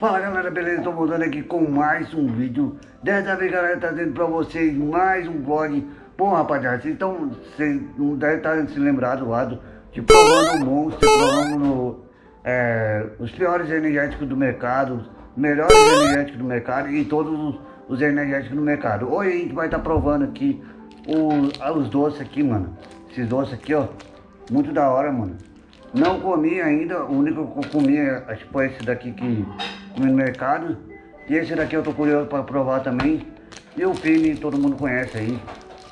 Fala galera, beleza? Tô voltando aqui com mais um vídeo. Dessa vez galera, trazendo pra vocês mais um vlog. Bom rapaziada, vocês, estão, vocês não devem estar se lembrado lá do, De provando o monstro, provando é, os piores energéticos do mercado Melhores energéticos do mercado e todos os, os energéticos do mercado. Hoje a gente vai estar provando aqui os, os doces aqui, mano. Esses doces aqui, ó Muito da hora, mano. Não comi ainda, o único que eu comi é, acho que foi esse daqui que comi no mercado. E esse daqui eu tô curioso para provar também. E o Pini, todo mundo conhece aí.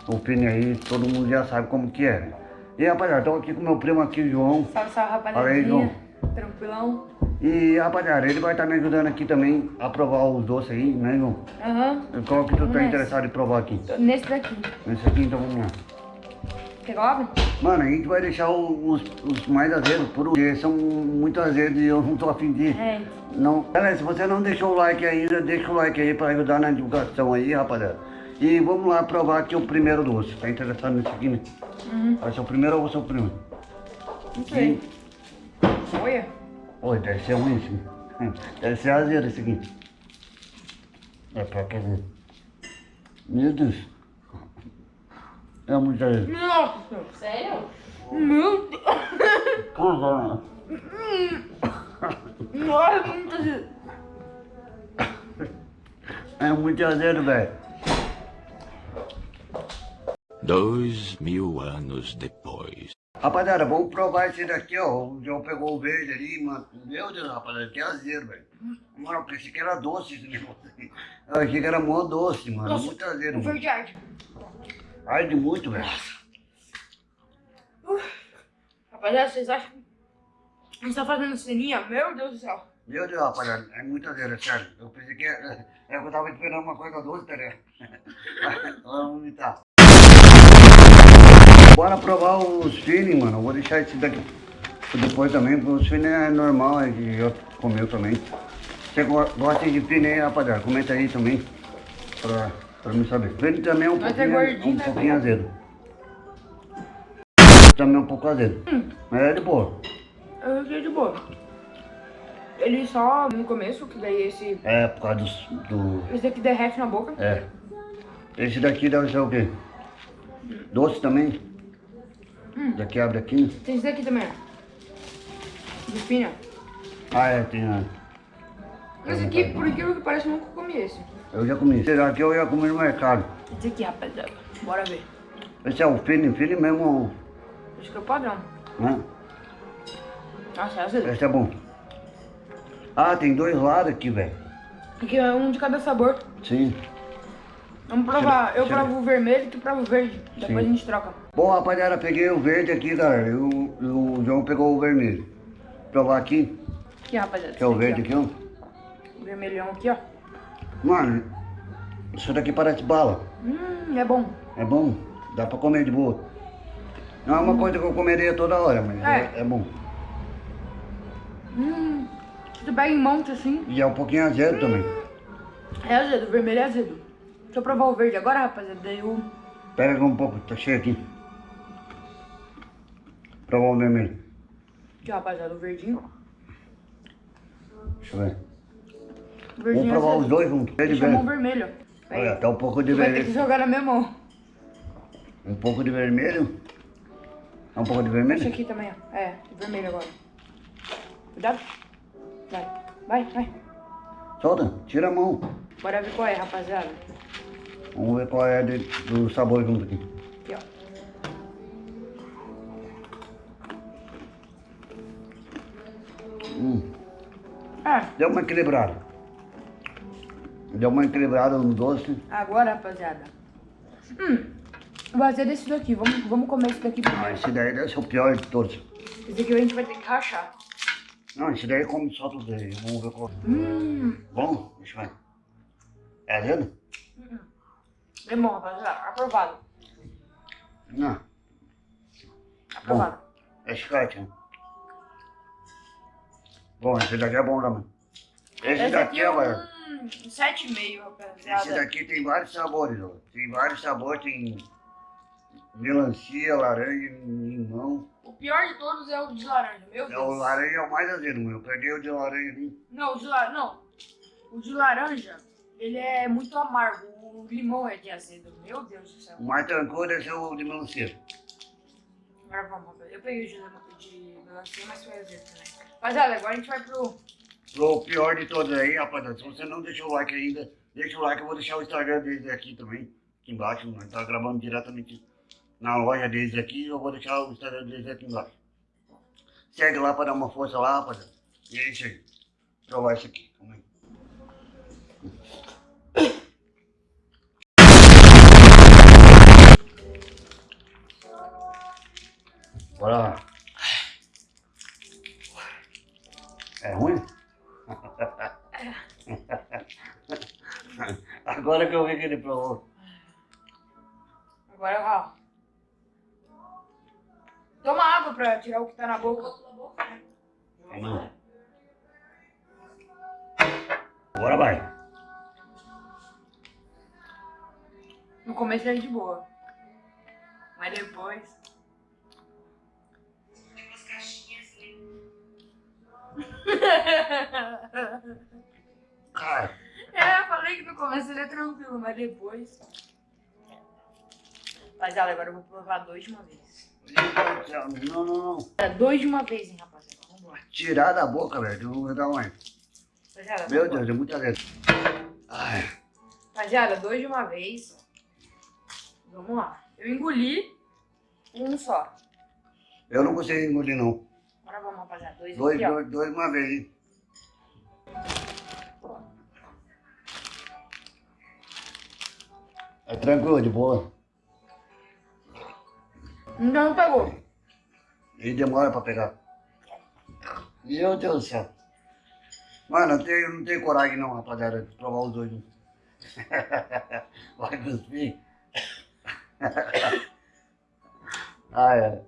O Pini aí, todo mundo já sabe como que é. E rapaziada, tô aqui com meu primo aqui, João. Salve, salve rapaziada. Aí, João. Tranquilão. E rapaziada, ele vai estar tá me ajudando aqui também a provar os doces aí, né, João? Aham. Uhum. Qual que tu tá interessado em provar aqui? Nesse daqui. Nesse aqui, então vamos lá. Quer Mano, a gente vai deixar os, os mais azedos, porque são muito azedos e eu não tô afim de... É. Não. Galera, se você não deixou o like ainda, deixa o like aí pra ajudar na divulgação aí, rapaziada. E vamos lá provar aqui o primeiro doce. Tá interessado nesse aqui, né? Uhum. Vai ser o primeiro ou o primeiro? Não sei. Olha. Oi, deve ser ruim esse. Deve ser azedo esse aqui. É pra quer ver. Meu Deus. É muito azedo. Nossa! Sério? Meu Deus! Porra! Nossa, é muito azedo. É muito azedo, velho. Dois mil anos depois. Rapaziada, vamos provar esse daqui, ó. O João pegou o verde ali, mano. Meu Deus, rapaziada, que azedo, velho. Mano, eu pensei que era doce esse negócio. Eu achei que era mó doce, mano. Nossa, muito azedo. Verdade. Arde muito, velho. Uh, rapaziada, vocês acham que a gente tá fazendo ceninha? Meu Deus do céu. Meu Deus, rapaziada, é muita é sério. Eu pensei que é, é, eu tava esperando uma coisa doce, tá ligado? Vamos vomitar. Bora provar os feeling, mano. Eu vou deixar esse daqui depois também. Os feeling é normal, é que eu comeu também. Você gosta de feeling aí, rapaziada? Comenta aí também. Pra... Pra mim saber. Ele também é um Mas pouquinho, é um né, pouquinho azedo. Também é um pouco azedo. Hum. Mas é de boa. Eu achei de boa. Ele só no começo, que daí esse... É, por causa do... do... Esse daqui derrete na boca. É. Esse daqui deve ser o quê? Hum. Doce também? Hum. Daqui abre aqui. Tem esse daqui também. De espinha. Ah, é, tem... É. Esse aqui, por aquilo que parece, eu nunca comi esse. Eu já comi. Esse daqui eu ia comer no mercado. Esse aqui, rapaziada. Bora ver. Esse é o feeling, feeling mesmo. Esse que é o padrão. Né? Nossa, esse é Esse é bom. Ah, tem dois lados aqui, velho. Aqui é um de cada sabor. Sim. Vamos provar. eu provo o vermelho e tu prova o verde. Depois Sim. a gente troca. Bom, rapaziada, peguei o verde aqui, galera. E o, o João pegou o vermelho. Vou provar aqui. Aqui, rapaziada. Que é o verde aqui, ó. Vermelhão aqui, ó. Mano, isso daqui parece bala. Hum, é bom. É bom? Dá pra comer de boa. Não é uma hum. coisa que eu comeria toda hora, mas é, é, é bom. Hum, tu pega em monte assim. E é um pouquinho azedo hum. também. É azedo, o vermelho é azedo. Deixa eu provar o verde agora, rapaziada. Daí o... Pega um pouco, tá cheio aqui. Provar o vermelho. Aqui, rapaziada, o verdinho. Deixa eu ver. Vamos provar os dois juntos. Deixa a mão vermelho. Olha, tá um pouco de vermelho. Vai ter que jogar na minha mão. Um pouco de vermelho. É um pouco de vermelho? Deixa aqui também, ó. É, vermelho agora. Cuidado. Vai, vai, vai. Solta, tira a mão. Bora ver qual é, rapaziada. Vamos ver qual é de, do sabor junto aqui. Aqui, ó. Hum. Ah. Deu uma equilibrada. Deu uma equilibrada no doce. Agora, rapaziada. Hum, vou fazer desse daqui. Vamos, vamos comer esse daqui primeiro. Ah, esse daí deve ser o pior de todos. Esse aqui a gente vai ter que rachar. Não, esse daí come só tudo aí. Vamos ver qual. Hum. Bom? Deixa eu ver. É azedo? Hum. É bom, rapaziada. Aprovado. Não. Aprovado. Bom, é chiclete, né? Bom, esse daqui é bom também. Esse, esse daqui é, um... 7,5, rapaziada. Esse daqui tem vários sabores, ó. Tem vários sabores, tem melancia, laranja, limão. O pior de todos é o de laranja, meu Deus. É, o laranja é o mais azedo, meu. Eu peguei o de laranja ali. Não, o de laranja, não. O de laranja, ele é muito amargo. O limão é de azedo. Meu Deus do céu. O mais tranquilo é o de melancia. Agora vamos. Eu peguei o de, de melancia, mas foi azedo também. Rapaziada, agora a gente vai pro... Pro pior de todos aí, rapaziada, se você não deixou o like ainda, deixa o like, eu vou deixar o Instagram deles aqui também, aqui embaixo, nós tá gravando diretamente na loja deles aqui, eu vou deixar o Instagram deles aqui embaixo. Segue lá pra dar uma força lá, rapaziada. E é isso aí. Provar isso aqui. Calma aí. Bora lá. É ruim? Agora que eu vi que ele provou. Agora, ó. Toma água pra tirar o que tá na boca. Agora vai. No começo é de boa. Mas depois... Cara, É, eu falei que no começo ele é tranquilo, mas depois. Rapaziada, agora eu vou provar dois de uma vez. não, não, não. É, dois de uma vez, hein, rapaziada. Vamos lá. Tirar da boca, velho. Eu vou dar uma. Rapaziada, Meu. Deus, é muita letra. Ai, Rapaziada, dois de uma vez. Vamos lá. Eu engoli um só. eu não consigo engolir, não. Agora vamos, rapaziada. Dois, Dois, aqui, dois, dois uma vez, hein? É tranquilo, de boa. Então não pegou. E demora pra pegar. Meu Deus do céu. Mano, eu, tenho, não tenho coragem não, rapaziada, de provar os dois. Vai cuspir. ah, é.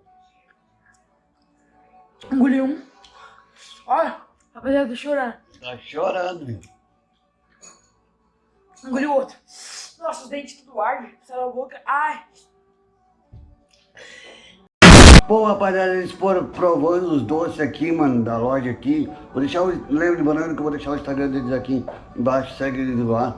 Engoli um. Olha, rapaziada, tô chorando. Tá chorando, meu. Engoli o outro. Nossa, os dentes tudo ardem. Saiu a boca. Ai. Bom, rapaziada, eles foram provando os doces aqui, mano, da loja aqui. Vou deixar o... Lembra de banana que eu vou deixar o Instagram deles aqui embaixo, segue eles lá.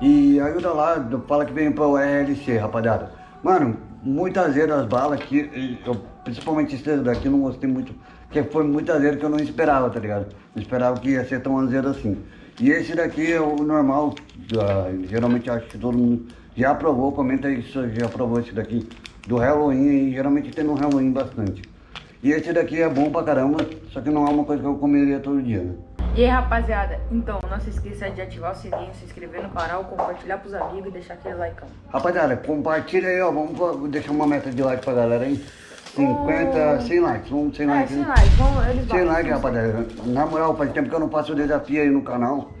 E ajuda lá, fala que vem pro RLC, rapaziada. Mano, muito azedo as balas aqui, e eu, principalmente esse daqui, eu não gostei muito, porque foi muito azedo que eu não esperava, tá ligado? Não esperava que ia ser tão azedo assim. E esse daqui é o normal, ah, geralmente acho que todo mundo já provou, comenta aí se você já provou esse daqui do Halloween, e geralmente tem no Halloween bastante. E esse daqui é bom pra caramba, só que não é uma coisa que eu comeria todo dia, né? E aí, rapaziada, então não se esqueça de ativar o sininho, se inscrever no canal, compartilhar pros amigos e deixar aquele like. Rapaziada, compartilha aí, ó, vamos deixar uma meta de like pra galera aí. 50, 100 likes, vamos 100 É, likes. sem hein? like, vamos, eles 100 batem. likes, rapaziada. Na moral, faz tempo que eu não faço o desafio aí no canal.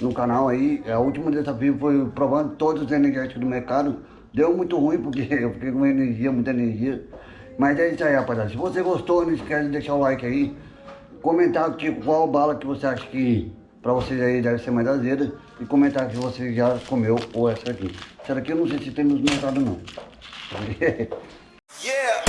No canal aí, é, o último desafio foi provando todos os energéticos do mercado. Deu muito ruim porque eu fiquei com energia, muita energia. Mas é isso aí, rapaziada. Se você gostou, não esquece de deixar o like aí. Comentar que, qual bala que você acha que pra vocês aí deve ser mais azeda. E comentar que você já comeu ou essa aqui. Essa daqui eu não sei se tem nos mercados não.